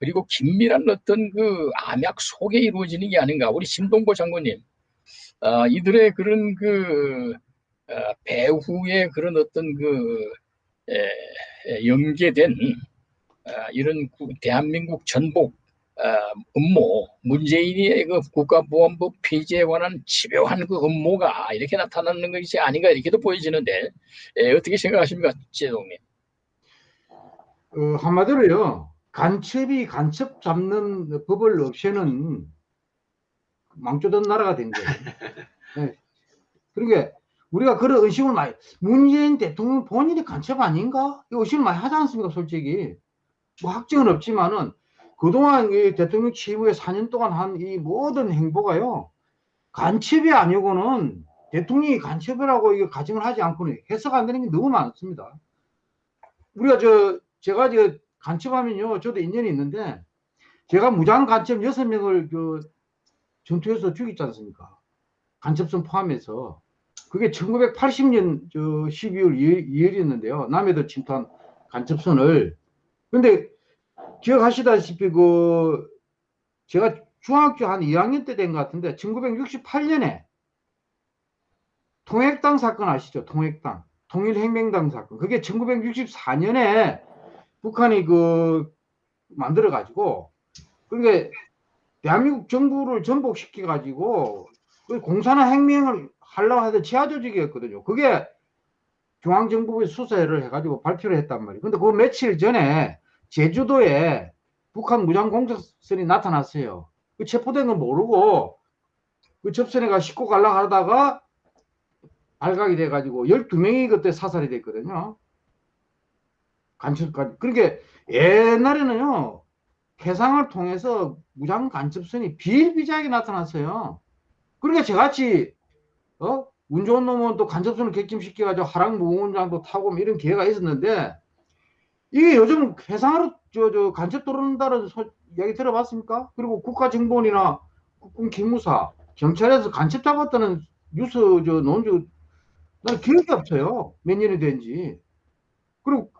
그리고 긴밀한 어떤 그 암약 속에 이루어지는 게 아닌가. 우리 심동보 장군님, 어, 이들의 그런 그 어, 배후의 그런 어떤 그 에, 에, 연계된 어, 이런 구- 대한민국 전복 어, 음모, 문재인의 그 국가보안법 폐지에 관한 집요한 그 음모가 이렇게 나타나는 것이 아닌가 이렇게도 보여지는데 에, 어떻게 생각하십니까, 제동님? 어, 한마디로요. 간첩이 간첩 잡는 법을 없애는 망조던 나라가 된 거예요. 네. 그러니까 우리가 그런 의심을 많이 문재인 대통령 본인이 간첩 아닌가? 이 의심을 많이 하지 않습니까? 솔직히 뭐 확증은 없지만은 그동안 이 대통령 취임 후에 4년 동안 한 이 모든 행보가요 간첩이 아니고는 대통령이 간첩이라고 이거 가정을 하지 않고는 해석 안 되는 게 너무 많습니다. 우리가 저 제가 저 간첩하면요 저도 인연이 있는데 제가 무장 간첩 여섯 명을 그 전투에서 죽였지 않습니까? 간첩선 포함해서. 그게 1980년 저 12월 2일, 이었는데요. 남해도 침투한 간첩선을. 근데 기억하시다시피 그 제가 중학교 한 2학년 때 된 것 같은데 1968년에 통획당 사건 아시죠? 통획당. 통일혁명당 사건. 그게 1964년에 북한이 그 만들어 가지고 그러니까 대한민국 정부를 전복시켜 가지고 그 공산화 혁명을 하려고 하던 지하 조직이었거든요. 그게 중앙정부의 수사를 해가지고 발표를 했단 말이에요. 근데 그 며칠 전에 제주도에 북한 무장 공작선이 나타났어요. 그 체포된 건 모르고 그 접선에 가 싣고 가려고 하다가 발각이 돼가지고 12명이 그때 사살이 됐거든요. 간첩까지. 그러니까 옛날에는요, 해상을 통해서 무장 간첩선이 비일비재하게 나타났어요. 그러니까 저같이, 어? 운 좋은 놈은 또 간첩선을 객침시켜가지고 하락무운장도 타고 뭐 이런 기회가 있었는데, 이게 요즘 해상으로 저, 저 간첩 들어온다는 소, 이야기 들어봤습니까? 그리고 국가정보원이나 국군 기무사, 경찰에서 간첩 잡았다는 뉴스 저 논조 난 기억이 없어요. 몇 년이 된지. 그리고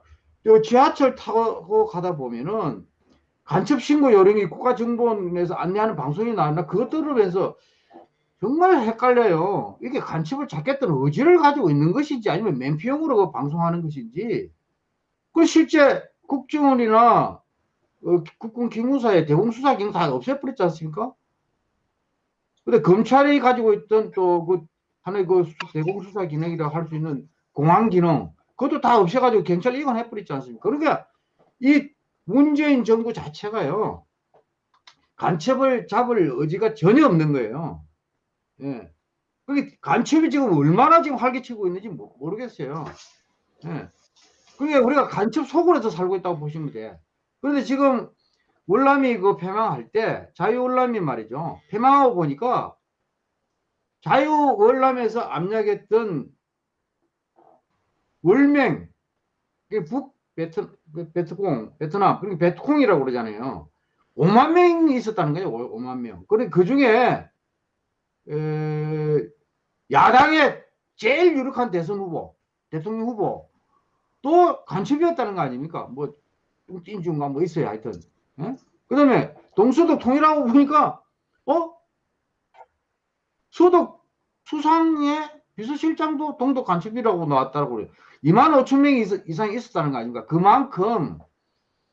저 지하철 타고 가다 보면은 간첩 신고 요령이 국가정보원에서 안내하는 방송이 나왔나 그것 들으면서 정말 헷갈려요. 이게 간첩을 잡겠다는 의지를 가지고 있는 것인지 아니면 맨피용으로 그 방송하는 것인지. 그 실제 국정원이나 어, 국군 기무사의 대공수사 기능 다 없애버렸지 않습니까? 근데 검찰이 가지고 있던 또 그 하나의 그 수- 대공수사 기능이라고 할 수 있는 공안 기능 그것도 다 없애가지고 경찰 이관해버렸지 않습니까? 그러니까 이 문재인 정부 자체가요 간첩을 잡을 의지가 전혀 없는 거예요. 예. 그게 간첩이 지금 얼마나 지금 활개치고 있는지 모- 모르겠어요. 예. 그러니까 우리가 간첩 속으로서 살고 있다고 보시면 돼. 그런데 지금 월남이 그 폐망할 때 자유월남이 말이죠. 폐망하고 보니까 자유월남에서 압력했던 월맹, 북 베트, 그 베트콩, 베트남, 그리고 베트콩이라고 그러잖아요. 5만 명이 있었다는 거예요. 5만 명. 그래 그 중에 에, 야당의 제일 유력한 대선 후보, 대통령 후보 또 간첩이었다는 거 아닙니까? 뭐 띵중가 뭐 있어요. 하여튼. 그 다음에 동서독 통일하고 보니까 어? 소독 수상의 비서실장도 동독 간첩이라고 나왔다고 그래요. 2만 5천 명이 있- 이상 있었다는 거 아닙니까? 그만큼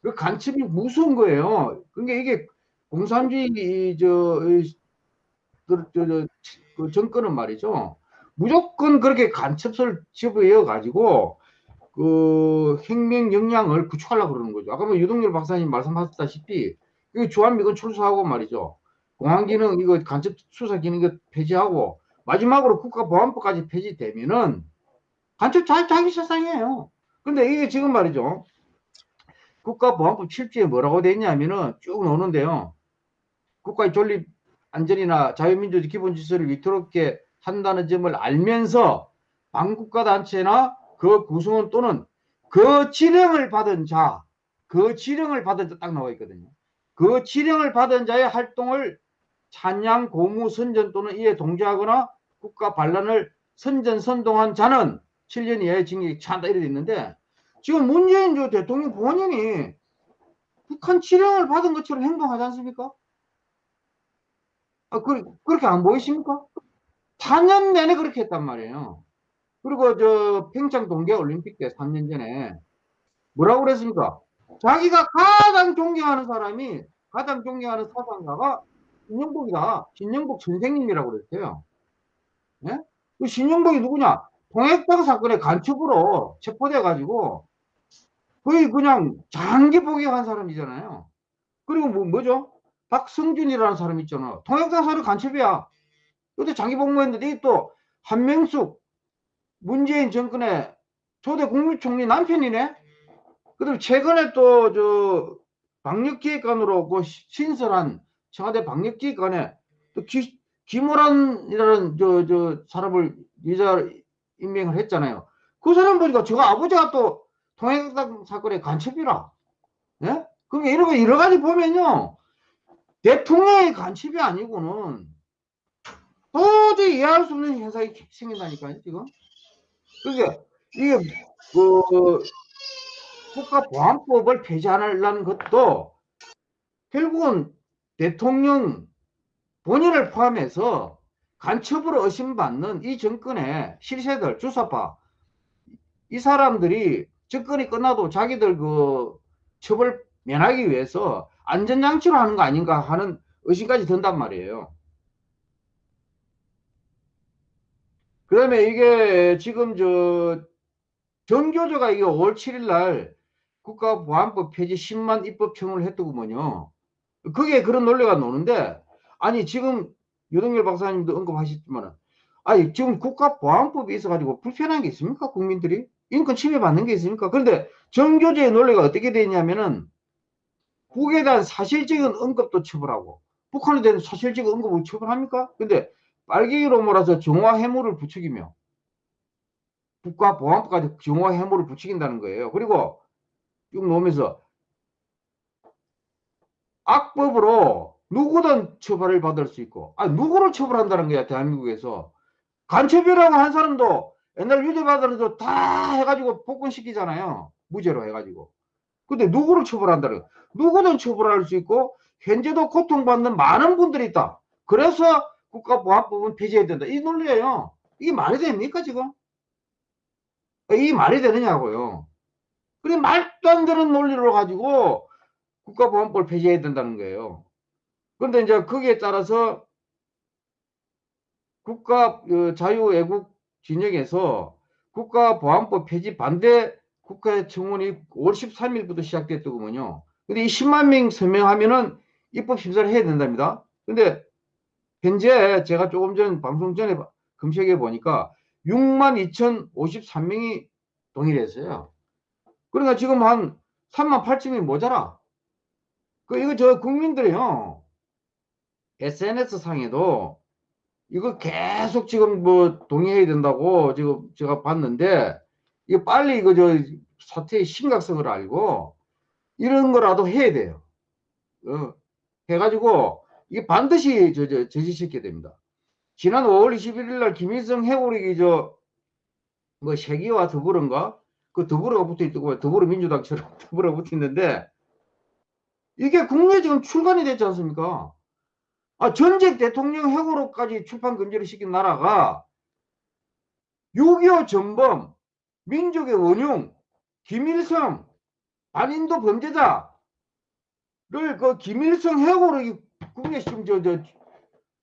그 간첩이 무서운 거예요. 그러니까 이게 공산주의 이 저, 이 그, 저, 저, 그 정권은 말이죠. 무조건 그렇게 간첩을 집어이어 가지고 그 혁명 역량을 구축하려고 그러는 거죠. 아까 뭐 유동열 박사님 말씀하셨다시피 이 주한미군 출소하고 말이죠. 공안 기능 이거 간첩 수사 기능 이거 폐지하고 마지막으로 국가보안법까지 폐지되면은 간첩 자, 자기 세상이에요. 근데 이게 지금 말이죠. 국가보안법 7조에 뭐라고 돼 있냐면은 쭉 나오는데요. 국가의 존립 안전이나 자유민주주의 기본 질서를 위태롭게 한다는 점을 알면서 반국가 단체나 그 구성원 또는 그 지령을 받은 자, 그 지령을 받은 자 딱 나와 있거든요. 그 지령을 받은 자의 활동을 찬양, 고무, 선전 또는 이에 동조하거나 국가 반란을 선전, 선동한 자는 7년 이하의 징역이 처한다 이래 돼 있는데 지금 문재인 저 대통령 본인이 북한 지령을 받은 것처럼 행동하지 않습니까? 아, 그, 그렇게 안 보이십니까? 4년 내내 그렇게 했단 말이에요. 그리고 저 평창 동계 올림픽 때 3년 전에 뭐라고 그랬습니까? 자기가 가장 존경하는 사람이 가장 존경하는 사상가가 신영복이다. 신영복 선생님이라고 그랬어요. 예? 그 신영복이 누구냐? 통했당 사건의 간첩으로 체포돼 가지고 거의 그냥 장기 복역한 사람이잖아요. 그리고 뭐, 뭐죠? 박성준이라는 사람 있잖아. 통역당 사람 간첩이야. 그때 장기 복무했는데 또 한명숙 문재인 정권의 초대 국무총리 남편이네. 그다음 최근에 또 저 방역기획관으로 그 신설한 청와대 방역기획관에 또 기, 김호란이라는 저 저 사람을 여자 임명을 했잖아요. 그 사람 보니까 저 아버지가 또 통행당 사건의 간첩이라. 예? 그러니까 이런 거 여러 가지 보면요. 대통령의 간첩이 아니고는 도저히 이해할 수 없는 현상이 생긴다니까요, 지금. 그게, 이게, 그, 국가보안법을 폐지하려는 것도 결국은 대통령 본인을 포함해서 간첩으로 의심받는 이 정권의 실세들, 주사파, 이 사람들이 정권이 끝나도 자기들 그 처벌 면하기 위해서 안전장치로 하는 거 아닌가 하는 의심까지 든단 말이에요. 그 다음에 이게 지금 저 정교조가 이게 5월 7일 날 국가보안법 폐지 10만 입법 청을 했더구먼요. 그게 그런 논리가 노는데 아니 지금 유동열 박사님도 언급하셨지만 아니 지금 국가보안법이 있어가지고 불편한 게 있습니까? 국민들이? 인권 침해 받는 게 있습니까? 그런데 정교조의 논리가 어떻게 되냐면은 북에 대한 사실적인 언급도 처벌하고 북한에 대한 사실적인 언급을 처벌합니까? 근데 빨갱이로 몰아서 정화 해물을 부추기며 국가보안법까지 정화 해물을 부추긴다는 거예요. 그리고 쭉 놓으면서 악법으로 누구든 처벌을 받을 수 있고 아 누구를 처벌한다는 거야 대한민국에서? 간첩이라고 한 사람도 옛날 유죄받으면서 다 해가지고 복권시키잖아요. 무죄로 해가지고. 근데 누구를 처벌한다는 거야? 누구든 처벌할 수 있고 현재도 고통받는 많은 분들이 있다. 그래서 국가보안법은 폐지해야 된다. 이 논리예요. 이게 말이 됩니까 지금? 이게 말이 되느냐고요. 그래 말도 안 되는 논리로 가지고 국가보안법을 폐지해야 된다는 거예요. 그런데 이제 거기에 따라서 국가 그 자유애국 진영에서 국가보안법 폐지 반대 국회 청원이 5월 13일부터 시작됐더군요. 근데 이 10만 명 서명하면은 입법 심사를 해야 된답니다. 근데 현재 제가 조금 전 방송 전에 검색해 보니까 6만 2,053명이 동의했어요. 그러니까 지금 한 3만 8천이 모자라. 그, 이거 저 국민들이요. SNS 상에도 이거 계속 지금 뭐 동의해야 된다고 지금 제가 봤는데 이거 빨리 이거 저 사태의 심각성을 알고 이런 거라도 해야 돼요. 어, 해가지고 이게 반드시 저, 저, 저지시켜야 됩니다. 지난 5월 21일 날 김일성 해고력이 저뭐 세기와 더불어인가 그 더불어가 붙어 있고 더불어민주당처럼 더불어가 붙어 있는데 이게 국내 지금 출간이 됐지 않습니까? 아, 전직 대통령 해고로까지 출판 금지를 시킨 나라가 6.25 전범, 민족의 원흉, 김일성, 반인도 범죄자를 그 김일성 해고로 국내 지금 저, 저,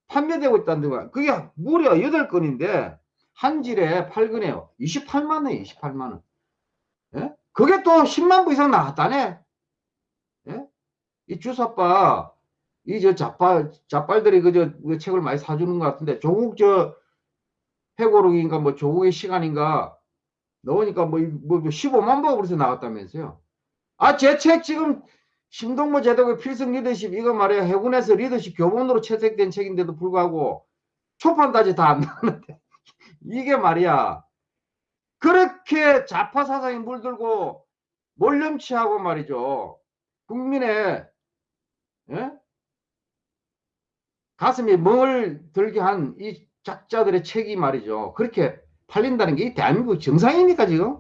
판매되고 있다는 거야. 그게 무려 8건인데, 한 질에 8건에요. 28만원에 28만 원. 예? 그게 또 10만 부 이상 나왔다네. 예? 이 주사빠, 이 저 자빨, 자빨들이 그저 그 책을 많이 사주는 것 같은데, 조국 저 해고록인가 뭐 조국의 시간인가 넣으니까 뭐, 뭐 15만 부가 그래서 나왔다면서요. 아, 제 책 지금 신동모 제독의 필승 리더십 이거 말이야 해군에서 리더십 교본으로 채택된 책인데도 불구하고 초판까지 다 안 나왔는데 이게 말이야 그렇게 좌파 사상에 물들고 몰렴치하고 말이죠. 국민의 예? 가슴에 멍을 들게 한 이 작자들의 책이 말이죠. 그렇게 팔린다는 게 이 대한민국 정상입니까 지금?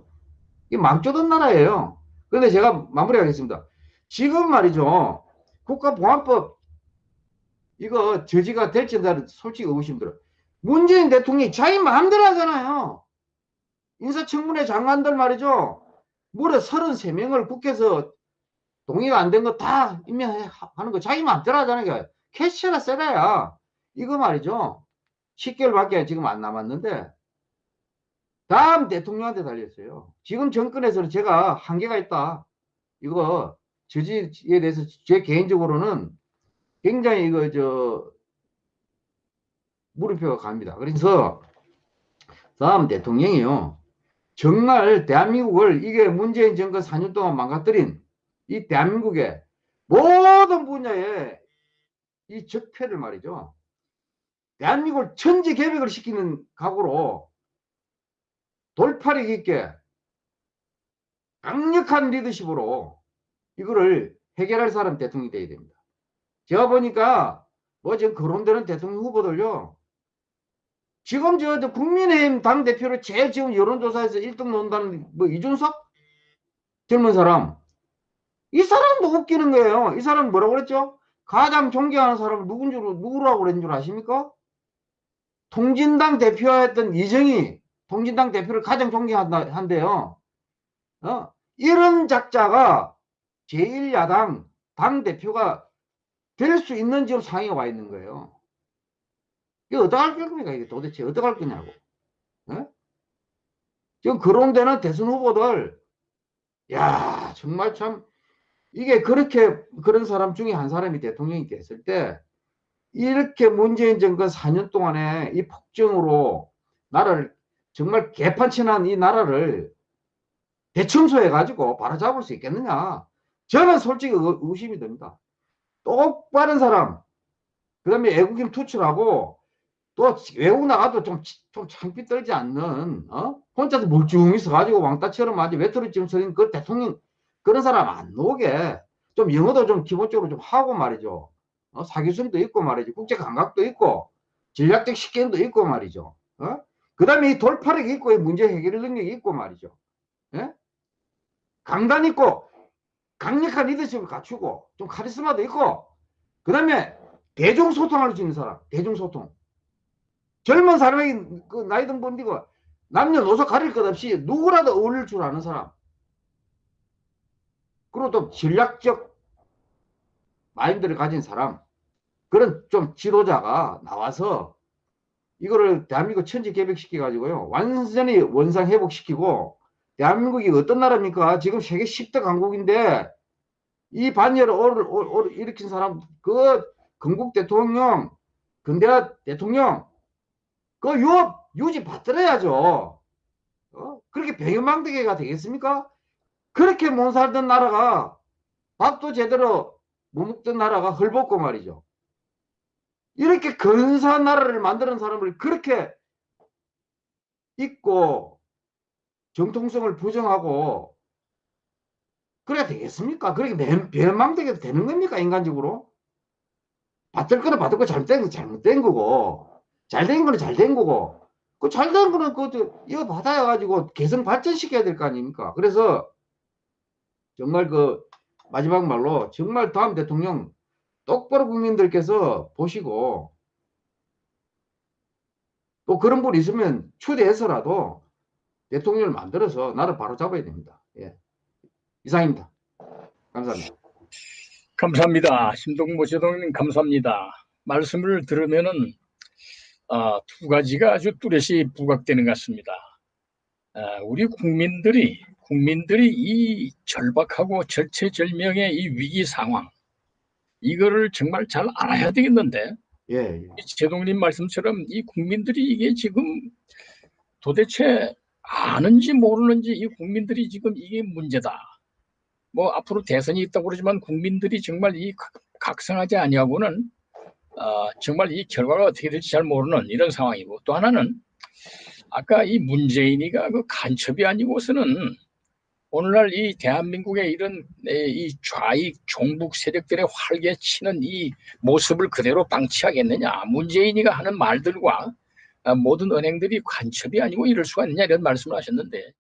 이 망조던 나라예요. 그런데 제가 마무리하겠습니다. 지금 말이죠. 국가보안법 이거 저지가 될지 나 솔직히 의구심 들어. 문재인 대통령이 자기 마음대로 하잖아요. 인사청문회 장관들 말이죠. 무려 33명을 국회에서 동의가 안 된 거 다 임명하는 거 자기 마음대로 하잖아요. 캐시가 세다야. 이거 말이죠. 10개월밖에 지금 안 남았는데 다음 대통령한테 달렸어요. 지금 정권에서는 제가 한계가 있다. 이거 저지에 대해서 제 개인적으로는 굉장히 이거 저 물음표가 갑니다. 그래서 다음 대통령이요. 정말 대한민국을 이게 문재인 정권 4년 동안 망가뜨린 이 대한민국의 모든 분야에 이 적폐를 말이죠. 대한민국을 천지 개벽을 시키는 각오로 돌파력 있게 강력한 리더십으로 이거를 해결할 사람 대통령이 돼야 됩니다. 제가 보니까 뭐 지금 거론되는 대통령 후보들요. 지금 저, 저 국민의힘 당대표를 제일 지금 여론조사에서 1등 논다는 뭐 이준석? 젊은 사람. 이 사람도 웃기는 거예요. 이 사람 뭐라고 그랬죠? 가장 존경하는 사람을 누군 줄, 누구라고 그랬는 줄 아십니까? 통진당 대표였던 이정희, 통진당 대표를 가장 존경한대요. 어? 이런 작자가 제1야당 당대표가 될 수 있는 지금 상황에 와 있는 거예요. 이게 어떡할 겁니까? 이게 도대체 어떡할 거냐고. 어? 지금 거론되는 대선 후보들, 야 정말 참, 이게 그렇게, 그런 사람 중에 한 사람이 대통령이 됐을 때, 이렇게 문재인 정권 4년 동안에 이 폭정으로 나라를, 정말 개판치난 이 나라를 대청소해 가지고 바로잡을 수 있겠느냐. 저는 솔직히 의- 의심이 듭니다. 똑바른 사람, 그 다음에 애국인 투출하고 또 외국 나가도 좀, 좀 창피 떨지 않는, 어? 혼자서 멀쩡히 있어가지고 왕따처럼 아주 외톨이처럼 서린 그 대통령, 그런 사람 안 오게 좀 영어도 좀 기본적으로 좀 하고 말이죠. 어? 사교성도 있고 말이죠. 국제 감각도 있고, 전략적 식견도 있고 말이죠. 어? 그 다음에 이 돌파력이 있고, 이 문제 해결 능력이 있고 말이죠. 예? 강단 있고, 강력한 리더십을 갖추고, 좀 카리스마도 있고, 그 다음에 대중 소통할 수 있는 사람, 대중 소통. 젊은 사람이 그 나이 든 분이고 남녀노소 가릴 것 없이 누구라도 어울릴 줄 아는 사람. 그리고 또 전략적 마인드를 가진 사람. 그런 좀 지도자가 나와서 이거를 대한민국 천지 개벽시켜 가지고요. 완전히 원상 회복시키고 대한민국이 어떤 나라입니까? 지금 세계 10대 강국인데 이 반열을 일으킨 사람 그 건국 대통령 근대화 대통령 그 유업 유지 받들어야죠. 어? 그렇게 배경망대계가 되겠습니까? 그렇게 못 살던 나라가 밥도 제대로 못 먹던 나라가 헐벗고 말이죠. 이렇게 근사한 나라를 만드는 사람을 그렇게 잊고 정통성을 부정하고 그래야 되겠습니까? 그렇게 배망되게 되는 겁니까? 인간적으로? 받을 거는 거 잘못된 거 잘못된 거고 잘된 거는 잘된 거고 그 잘된 거는 그것도 이거 받아야 가지고 개선 발전시켜야 될 거 아닙니까? 그래서 정말 그 마지막 말로 정말 다음 대통령 똑바로 국민들께서 보시고 또 그런 분 있으면 초대해서라도 대통령을 만들어서 나를 바로 잡아야 됩니다. 예. 이상입니다. 감사합니다. 감사합니다. 신동모 제동님 감사합니다. 말씀을 들으면은 아, 두 가지가 아주 뚜렷이 부각되는 것 같습니다. 아, 우리 국민들이 국민들이 이 절박하고 절체절명의 이 위기 상황 이거를 정말 잘 알아야 되겠는데 예, 예. 이 제동님 말씀처럼 이 국민들이 이게 지금 도대체 아는지 모르는지 이 국민들이 지금 이게 문제다. 뭐 앞으로 대선이 있다고 그러지만 국민들이 정말 이 각- 각성하지 아니하고는 어, 정말 이 결과가 어떻게 될지 잘 모르는 이런 상황이고 또 하나는 아까 이 문재인이가 그 간첩이 아니고서는 오늘날 이 대한민국의 이런 에, 이 좌익 종북 세력들의 활개 치는 이 모습을 그대로 방치하겠느냐. 문재인이가 하는 말들과 아, 모든 은행들이 간첩이 아니고 이럴 수가 있느냐 이런 말씀을 하셨는데